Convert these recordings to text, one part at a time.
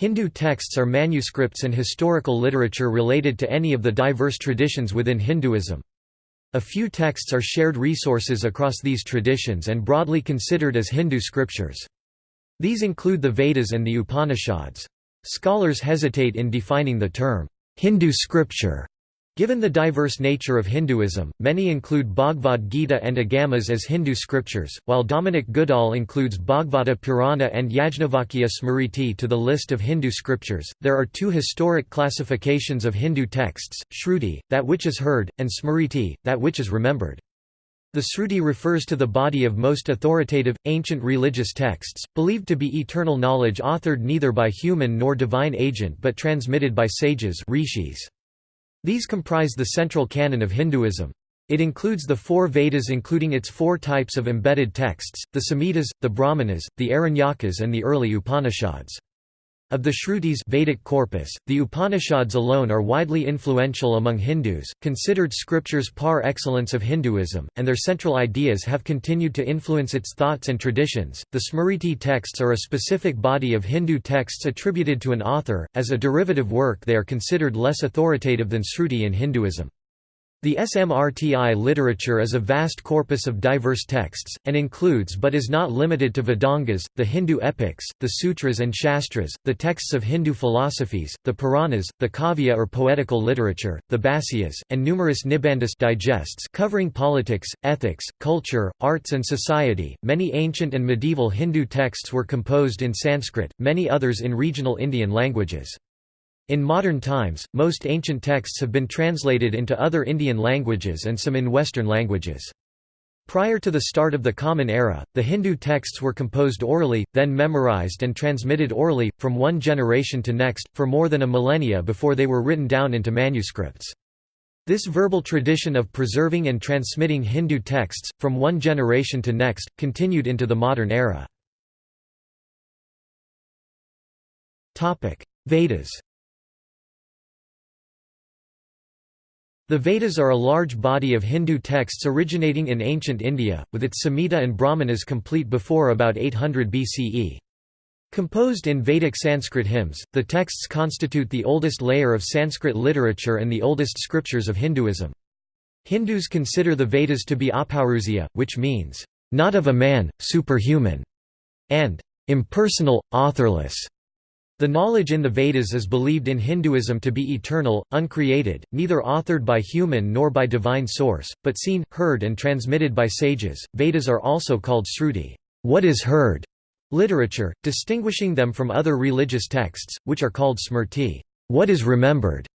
Hindu texts are manuscripts and historical literature related to any of the diverse traditions within Hinduism. A few texts are shared resources across these traditions and broadly considered as Hindu scriptures. These include the Vedas and the Upanishads. Scholars hesitate in defining the term, Hindu scripture, Given the diverse nature of Hinduism, many include Bhagavad Gita and Agamas as Hindu scriptures, while Dominic Goodall includes Bhagavata Purana and Yajnavalkya Smriti to the list of Hindu scriptures. There are two historic classifications of Hindu texts Shruti, that which is heard, and Smriti, that which is remembered. The Sruti refers to the body of most authoritative, ancient religious texts, believed to be eternal knowledge authored neither by human nor divine agent but transmitted by sages rishis. These comprise the central canon of Hinduism. It includes the four Vedas including its four types of embedded texts, the Samhitas, the Brahmanas, the Aranyakas and the early Upanishads. Of the Shrutis Vedic corpus, the Upanishads alone are widely influential among Hindus, considered scriptures par excellence of Hinduism, and their central ideas have continued to influence its thoughts and traditions. The Smriti texts are a specific body of Hindu texts attributed to an author. As a derivative work, they are considered less authoritative than Shruti in Hinduism. The Smrti literature is a vast corpus of diverse texts, and includes but is not limited to Vedangas, the Hindu epics, the sutras and shastras, the texts of Hindu philosophies, the Puranas, the kavya or poetical literature, the bhasyas, and numerous nibandhas digests covering politics, ethics, culture, arts and society. Many ancient and medieval Hindu texts were composed in Sanskrit, many others in regional Indian languages. In modern times, most ancient texts have been translated into other Indian languages and some in Western languages. Prior to the start of the Common Era, the Hindu texts were composed orally, then memorized and transmitted orally, from one generation to next, for more than a millennia before they were written down into manuscripts. This verbal tradition of preserving and transmitting Hindu texts, from one generation to next, continued into the modern era. Vedas The Vedas are a large body of Hindu texts originating in ancient India, with its Samhita and Brahmanas complete before about 800 BCE. Composed in Vedic Sanskrit hymns, the texts constitute the oldest layer of Sanskrit literature and the oldest scriptures of Hinduism. Hindus consider the Vedas to be apaurusya, which means, not of a man, superhuman, and impersonal, authorless. The knowledge in the Vedas is believed in Hinduism to be eternal, uncreated, neither authored by human nor by divine source, but seen, heard and transmitted by sages. Vedas are also called Sruti, what is heard, literature, distinguishing them from other religious texts, which are called Smrti, what is remembered.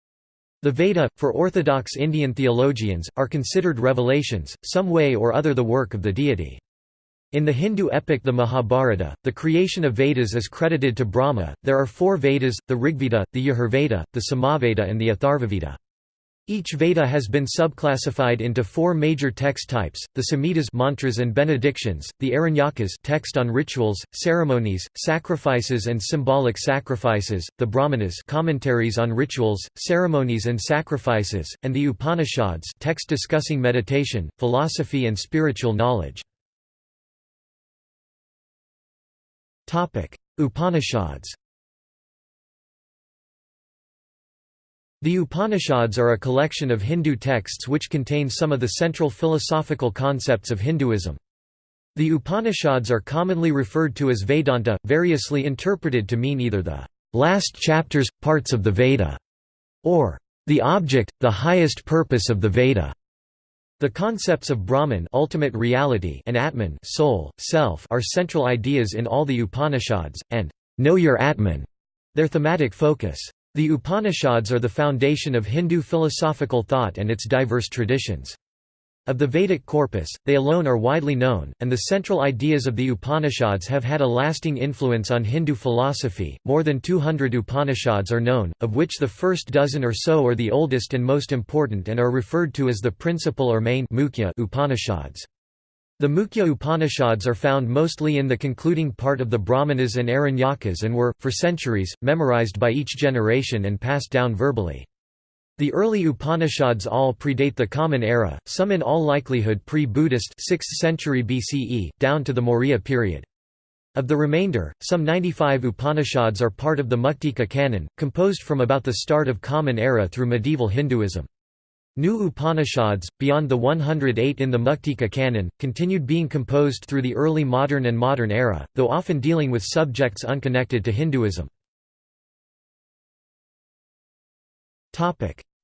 The Veda, for orthodox Indian theologians, are considered revelations, some way or other the work of the deity. In the Hindu epic the Mahabharata, the creation of Vedas is credited to Brahma. There are four Vedas the Rigveda, the Yajurveda, the Samaveda, and the Atharvaveda. Each Veda has been subclassified into four major text types: the Samhitas mantras and benedictions, the Aranyakas text on rituals, ceremonies, sacrifices and symbolic sacrifices, the Brahmanas commentaries on rituals, ceremonies and sacrifices, and the Upanishads text discussing meditation, philosophy and spiritual knowledge. Upanishads The Upanishads are a collection of Hindu texts which contain some of the central philosophical concepts of Hinduism. The Upanishads are commonly referred to as Vedanta, variously interpreted to mean either the last chapters, parts of the Veda, or the object, the highest purpose of the Veda. The concepts of Brahman ultimate reality and Atman soul, self are central ideas in all the Upanishads, and know your Atman, their thematic focus. The Upanishads are the foundation of Hindu philosophical thought and its diverse traditions. Of the Vedic corpus, they alone are widely known, and the central ideas of the Upanishads have had a lasting influence on Hindu philosophy. More than 200 Upanishads are known, of which the first dozen or so are the oldest and most important and are referred to as the principal or main Mukhya Upanishads. The Mukhya Upanishads are found mostly in the concluding part of the Brahmanas and Aranyakas and were, for centuries, memorized by each generation and passed down verbally. The early Upanishads all predate the Common Era, some in all likelihood pre-Buddhist 6th century BCE, down to the Maurya period. Of the remainder, some 95 Upanishads are part of the Muktika canon, composed from about the start of Common Era through medieval Hinduism. New Upanishads, beyond the 108 in the Muktika canon, continued being composed through the early modern and modern era, though often dealing with subjects unconnected to Hinduism.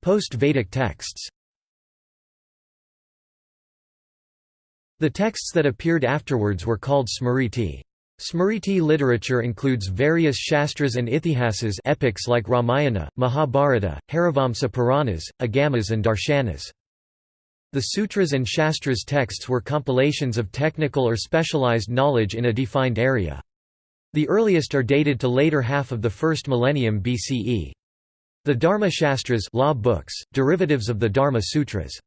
Post-Vedic texts The texts that appeared afterwards were called Smriti. Smriti literature includes various shastras and ithihasas epics like Ramayana, Mahabharata, Harivamsa Puranas, Agamas and Darshanas. The sutras and shastras texts were compilations of technical or specialized knowledge in a defined area. The earliest are dated to later half of the first millennium BCE. The Dharma Shastras law books, derivatives of the Dharma Sutras.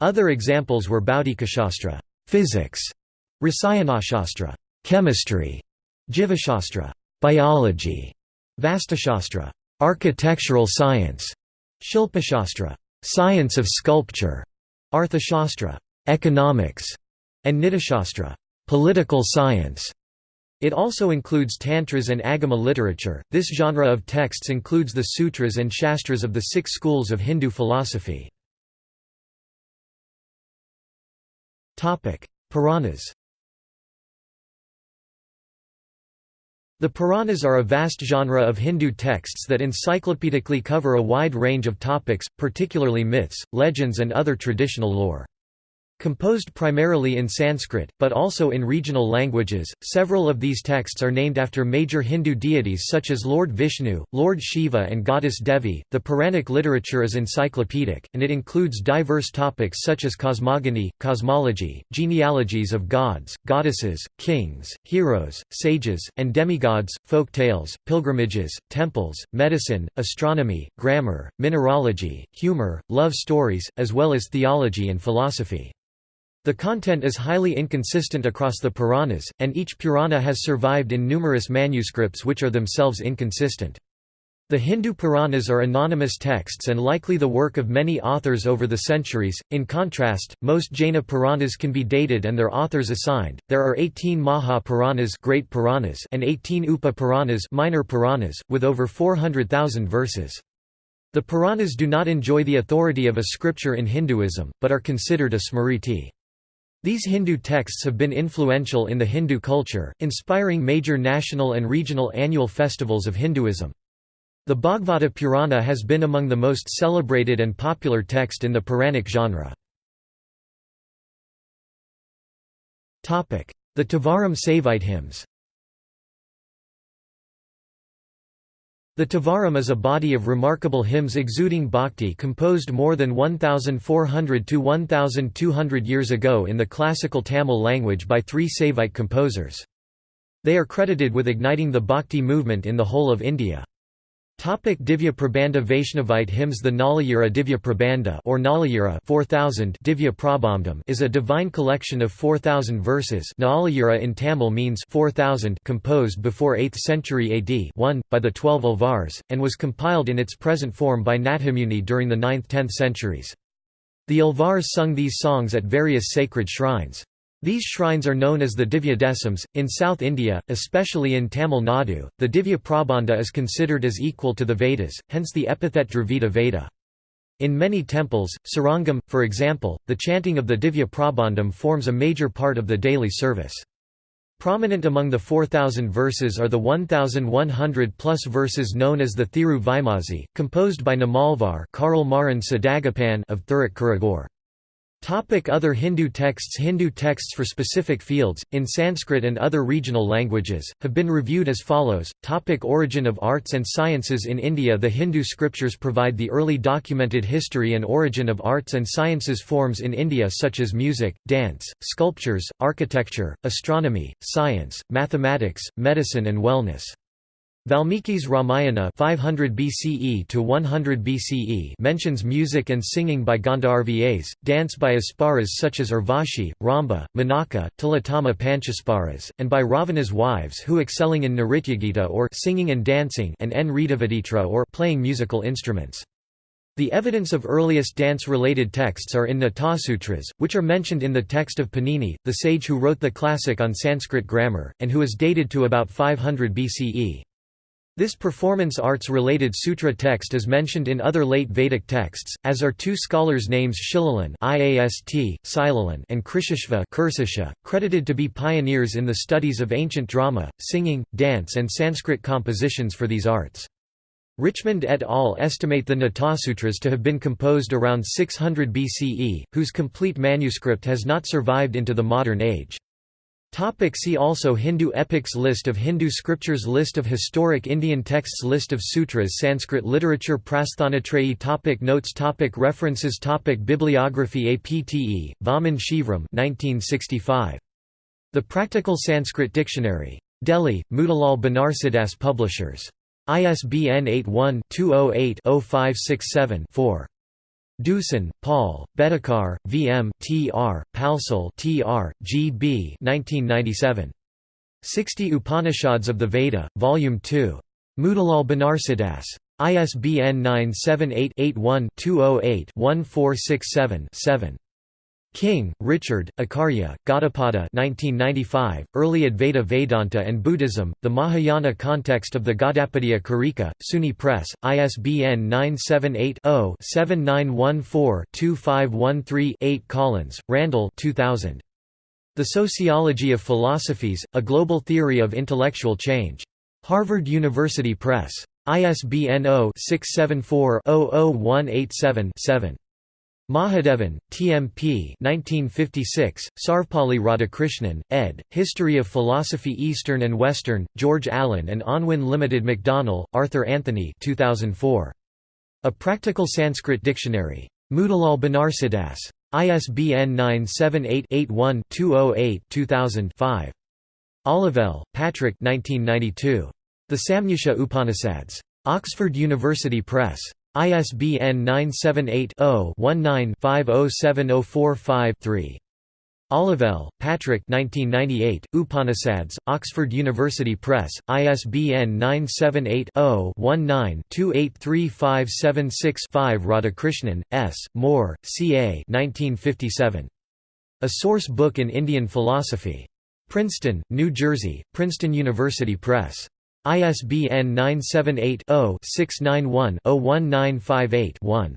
Other examples were Bhautikashastra physics, Rasayanashastra chemistry, Jivashastra, biology, Vastushastra, architectural science, Shilpashastra, science of sculpture, Arthashastra, economics, and Nitishastra, political science. It also includes tantras and agama literature. This genre of texts includes the sutras and shastras of the six schools of Hindu philosophy. Topic: Puranas. The Puranas are a vast genre of Hindu texts that encyclopedically cover a wide range of topics, particularly myths, legends and other traditional lore. Composed primarily in Sanskrit, but also in regional languages, several of these texts are named after major Hindu deities such as Lord Vishnu, Lord Shiva, and goddess Devi. The Puranic literature is encyclopedic, and it includes diverse topics such as cosmogony, cosmology, genealogies of gods, goddesses, kings, heroes, sages, and demigods, folk tales, pilgrimages, temples, medicine, astronomy, grammar, mineralogy, humor, love stories, as well as theology and philosophy. The content is highly inconsistent across the Puranas, and each Purana has survived in numerous manuscripts which are themselves inconsistent. The Hindu Puranas are anonymous texts and likely the work of many authors over the centuries. In contrast, most Jaina Puranas can be dated and their authors assigned. There are 18 Maha Puranas, Great Puranas, and 18 Upa Puranas, Minor Puranas, with over 400,000 verses. The Puranas do not enjoy the authority of a scripture in Hinduism, but are considered a smriti. These Hindu texts have been influential in the Hindu culture, inspiring major national and regional annual festivals of Hinduism. The Bhagavata Purana has been among the most celebrated and popular text in the Puranic genre. The Tevaram Saivite hymns The Tevaram is a body of remarkable hymns exuding bhakti composed more than 1,400 to 1,200 years ago in the classical Tamil language by three Saivite composers. They are credited with igniting the bhakti movement in the whole of India. Topic Divya Prabandha Vaishnavite hymns The Nalayira Divya Prabandha or Nalayira 4000 Divya Prabandham is a divine collection of 4000 verses Nalayira in Tamil means 4000 composed before 8th century AD 1, by the twelve Alvars, and was compiled in its present form by Nathamuni during the 9th–10th centuries. The Alvars sung these songs at various sacred shrines. These shrines are known as the Divya Desams. In South India, especially in Tamil Nadu, the Divya Prabandha is considered as equal to the Vedas, hence the epithet Dravida Veda. In many temples, Srirangam, for example, the chanting of the Divya Prabandham forms a major part of the daily service. Prominent among the 4,000 verses are the 1,100 plus verses known as the Thiruvaimozhi, composed by Nammalvar of Thirukkurangur. Topic other Hindu texts Hindu texts for specific fields, in Sanskrit and other regional languages, have been reviewed as follows. Topic origin of arts and sciences In India the Hindu scriptures provide the early documented history and origin of arts and sciences forms in India such as music, dance, sculptures, architecture, astronomy, science, mathematics, medicine and wellness. Valmiki's Ramayana 500 BCE to 100 BCE mentions music and singing by Gandharvas, dance by Apsaras such as Urvashi, Ramba, Menaka, Tilottama Panchapsaras, and by Ravana's wives who excelling in Nrityagita or singing and dancing and N or playing musical instruments. The evidence of earliest dance-related texts are in Natasutras, which are mentioned in the text of Panini, the sage who wrote the classic on Sanskrit grammar, and who is dated to about 500 BCE. This performance arts-related sutra text is mentioned in other late Vedic texts, as are two scholars' names Shilalin IAST, and Krishashva credited to be pioneers in the studies of ancient drama, singing, dance and Sanskrit compositions for these arts. Richmond et al. estimate the Natasutras to have been composed around 600 BCE, whose complete manuscript has not survived into the modern age. Topic see also Hindu epics List of Hindu scriptures List of historic Indian texts List of sutras Sanskrit literature Prasthanatrayi topic Notes topic References topic Bibliography APTE, Vaman Shivram 1965. The Practical Sanskrit Dictionary. Delhi, Motilal Banarsidass Publishers. ISBN 81-208-0567-4. Deussen, Paul, Bedekar, V. M., T. R., Palsule T. R., G. B. 1997. 60 Upanishads of the Veda, Volume 2. Motilal Banarsidass. ISBN 978 81 208 1467 7. King, Richard, Acharya, Gaudapada 1995, Early Advaita Vedanta and Buddhism, The Mahayana Context of the Gaudapadiya Karika, SUNY Press, ISBN 978-0-7914-2513-8 Collins, Randall 2000. The Sociology of Philosophies, A Global Theory of Intellectual Change. Harvard University Press. ISBN 0-674-00187-7. Mahadevan, T.M.P. 1956, Sarvepalli Radhakrishnan, ed., History of Philosophy Eastern and Western, George Allen and Unwin Limited Macdonell, Arthur Anthony 2004. A Practical Sanskrit Dictionary. Motilal Banarsidass. ISBN 978-81-208-2000-5. Olivelle, Patrick 1992. The Samnyasa Upanishads. Oxford University Press. ISBN 978-0-19-507045-3. Olivelle, Patrick 1998, Upanishads, Oxford University Press, ISBN 978-0-19-283576-5 Radhakrishnan, S., Moore, C. A. 1957. A Source Book in Indian Philosophy. Princeton, New Jersey, Princeton University Press. ISBN 978-0-691-01958-1.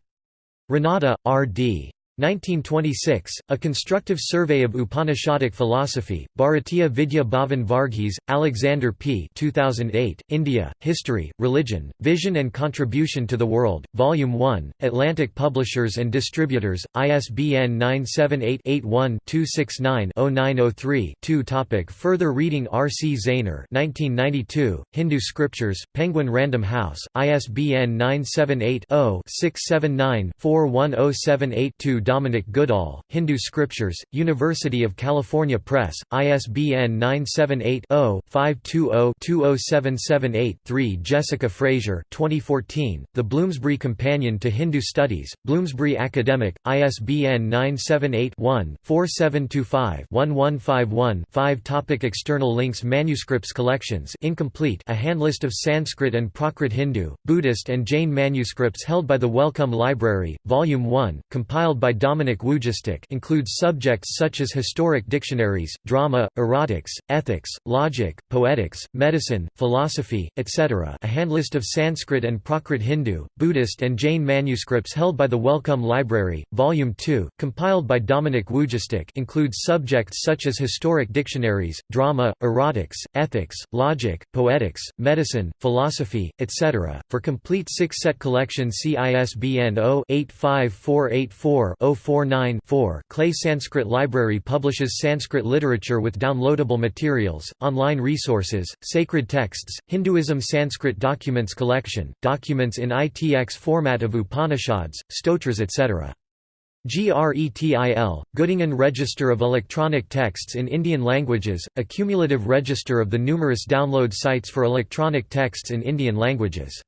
Ranade, R. D. 1926, A Constructive Survey of Upanishadic Philosophy, Bharatiya Vidya Bhavan Varghese, Alexander P. 2008, India, History, Religion, Vision and Contribution to the World, Volume 1, Atlantic Publishers and Distributors, ISBN 978-81-269-0903-2 Topic Further reading R. C. Zaehner 1992, Hindu Scriptures, Penguin Random House, ISBN 978 0 679 41078 Dominic Goodall, Hindu Scriptures, University of California Press, ISBN 978-0-520-20778-3 Jessica Frazier 2014, The Bloomsbury Companion to Hindu Studies, Bloomsbury Academic, ISBN 978-1-4725-1151-5 Topic External links Manuscripts Collections incomplete a handlist of Sanskrit and Prakrit Hindu, Buddhist and Jain manuscripts held by the Wellcome Library, Volume 1, compiled by Dominic Wujastyk includes subjects such as historic dictionaries, drama, erotics, ethics, logic, poetics, medicine, philosophy, etc. A handlist of Sanskrit and Prakrit Hindu, Buddhist and Jain manuscripts held by the Wellcome Library, Volume 2, compiled by Dominic Wujastyk includes subjects such as historic dictionaries, drama, erotics, ethics, logic, poetics, medicine, philosophy, etc. For complete six-set collection see ISBN 0-85484 049-4 Clay Sanskrit Library publishes Sanskrit literature with downloadable materials, online resources, sacred texts, Hinduism Sanskrit Documents Collection, documents in ITX format of Upanishads, stotras etc. GRETIL, Göttingen Register of Electronic Texts in Indian Languages, a cumulative register of the numerous download sites for electronic texts in Indian languages.